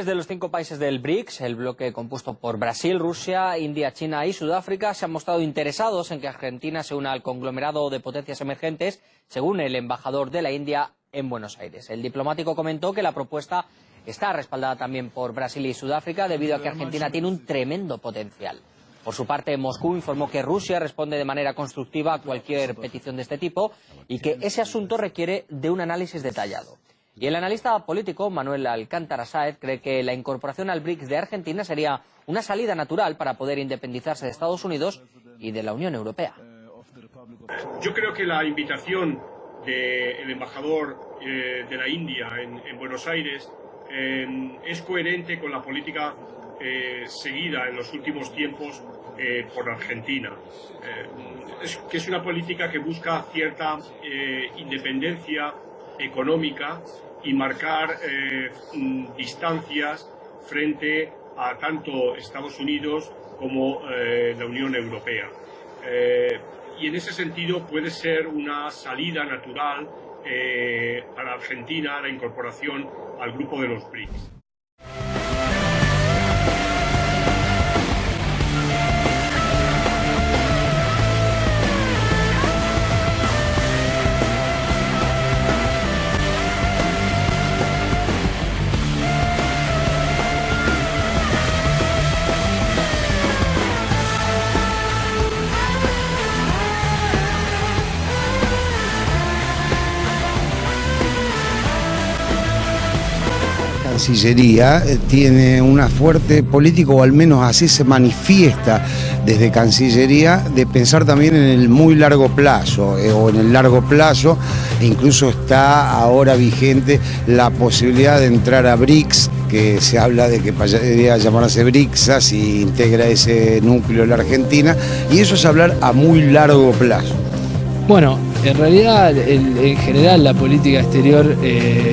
tres de los cinco países del BRICS, el bloque compuesto por Brasil, Rusia, India, China y Sudáfrica, se han mostrado interesados en que Argentina se una al conglomerado de potencias emergentes, según el embajador de la India en Buenos Aires. El diplomático comentó que la propuesta está respaldada también por Brasil y Sudáfrica debido a que Argentina tiene un tremendo potencial. Por su parte, Moscú informó que Rusia responde de manera constructiva a cualquier petición de este tipo y que ese asunto requiere de un análisis detallado. Y el analista político Manuel Alcántara Sáez cree que la incorporación al BRICS de Argentina sería una salida natural para poder independizarse de Estados Unidos y de la Unión Europea. Yo creo que la invitación del embajador eh, de la India en, Buenos Aires eh, es coherente con la política eh, seguida en los últimos tiempos por Argentina, que es una política que busca cierta independencia económica y marcar eh, mm, distancias frente a tanto Estados Unidos como eh, la Unión Europea. Eh, y en ese sentido puede ser una salida natural para Argentina la incorporación al grupo de los BRICS. Cancillería eh, tiene una fuerte política, o al menos así se manifiesta desde Cancillería, de pensar también en el muy largo plazo, eh, o en el largo plazo, e incluso está ahora vigente la posibilidad de entrar a BRICS, que se habla de que podría llamarse BRICS si integra ese núcleo la Argentina, y eso es hablar a muy largo plazo. Bueno, en realidad, en general, la política exterior eh,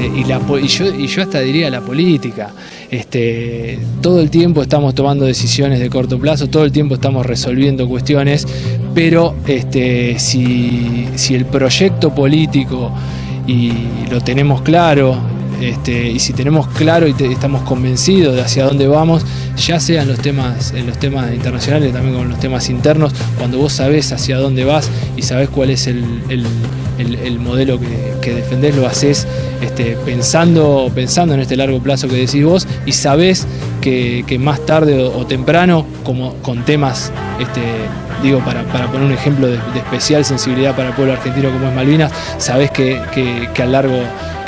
este, y, yo, hasta diría la política, este, todo el tiempo estamos tomando decisiones de corto plazo, todo el tiempo estamos resolviendo cuestiones, pero este, si, si el proyecto político y lo tenemos claro, este, y si tenemos claro y estamos convencidos de hacia dónde vamos, ya sean los temas, en los temas internacionales, también con los temas internos, cuando vos sabés hacia dónde vas y sabés cuál es el, modelo que, defendés, lo haces este, pensando, pensando en este largo plazo que decís vos y sabés que, más tarde o, temprano, como con temas, este, digo, para, poner un ejemplo de, especial sensibilidad para el pueblo argentino como es Malvinas, sabés que, que a largo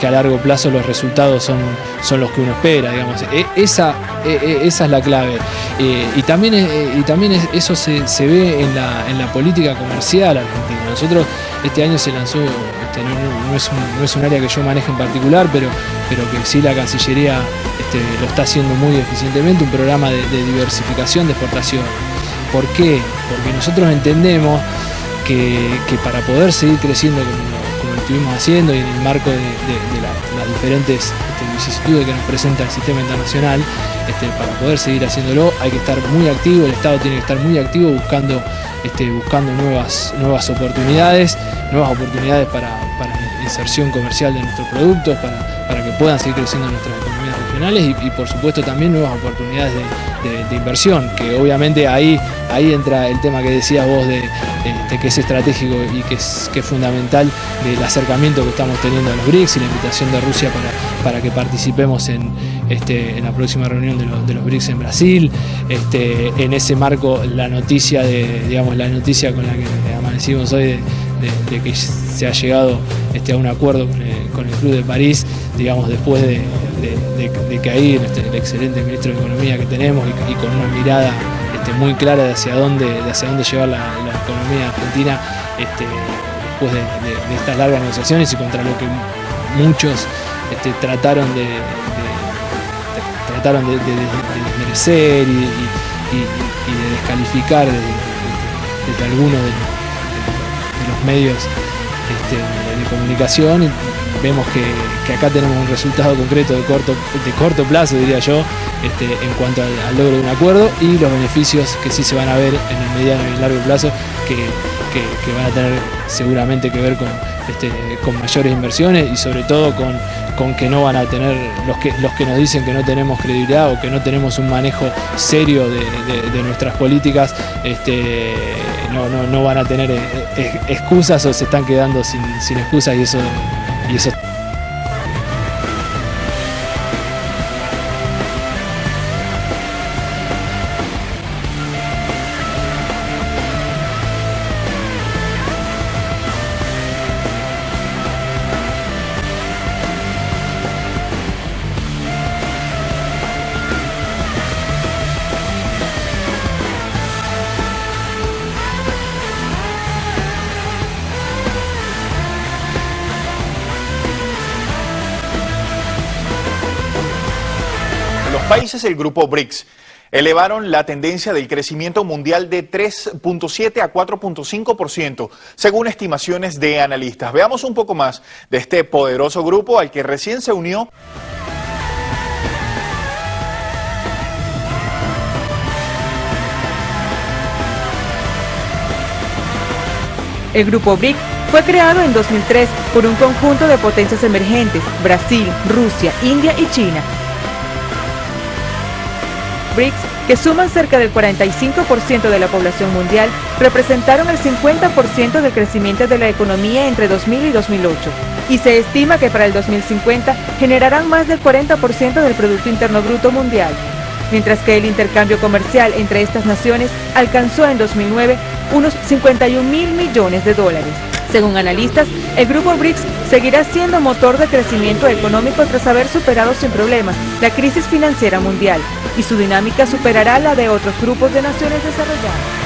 a largo plazo los resultados son, son los que uno espera, digamos. E, esa, e, e, esa es la clave. Eh, y también, eh, y también eso se, ve en la, en la, política comercial argentina. Nosotros este año se lanzó, este, no, es un, no, es un, área que yo maneje en particular, pero, pero que sí la Cancillería este, lo está haciendo muy eficientemente, un programa de, diversificación de exportación. ¿Por qué? Porque nosotros entendemos que, que para poder seguir creciendo como estuvimos haciendo y en el marco de, las diferentes este, vicisitudes que nos presenta el sistema internacional, este, para poder seguir haciéndolo hay que estar muy activo, el Estado tiene que estar muy activo buscando, este, buscando nuevas, nuevas oportunidades, nuevas oportunidades para, inserción comercial de nuestros productos, para, para que puedan seguir creciendo nuestras economías regionales y, por supuesto también nuevas oportunidades de, inversión, que obviamente ahí, ahí entra el tema que decías vos de, que es estratégico y que es, que fundamental del acercamiento que estamos teniendo a los BRICS y la invitación de Rusia para, para que participemos en, este, en la próxima reunión de, los BRICS en Brasil. Este, en ese marco la noticia de, digamos, la noticia con la que amanecimos hoy de, que se ha llegado este, a un acuerdo con el, Club de París, digamos, después de, que ahí este, el excelente ministro de Economía que tenemos y, con una mirada este, muy clara de hacia dónde, de hacia dónde llevar la, economía argentina este, después de, estas largas negociaciones y contra lo que muchos este, trataron de, trataron de, desmerecer y, de descalificar desde algunos de, los medios este, de comunicación vemos que, acá tenemos un resultado concreto de corto, de corto plazo, diría yo, este, en cuanto al, logro de un acuerdo y los beneficios que sí se van a ver en el mediano y largo plazo que, van a tener seguramente que ver con, este, con mayores inversiones y sobre todo con, con que no van a tener los que, los que nos dicen que no tenemos credibilidad o que no tenemos un manejo serio de, nuestras políticas, este, no, no, van a tener eh, eh, excusas o se están quedando sin, sin excusas y eso, y eso países del grupo BRICS elevaron la tendencia del crecimiento mundial de 3.7 a 4.5%, según estimaciones de analistas. Veamos un poco más de este poderoso grupo al que recién se unió. El grupo BRIC fue creado en 2003 por un conjunto de potencias emergentes, Brasil, Rusia, India y China, BRICS, que suman cerca del 45% de la población mundial, representaron el 50% del crecimiento de la economía entre 2000 y 2008, y se estima que para el 2050 generarán más del 40% del Producto Interno Bruto mundial, mientras que el intercambio comercial entre estas naciones alcanzó en 2009 unos 51 mil millones de dólares. Según analistas, el grupo BRICS seguirá siendo motor de crecimiento económico tras haber superado sin problemas la crisis financiera mundial y su dinámica superará la de otros grupos de naciones desarrolladas.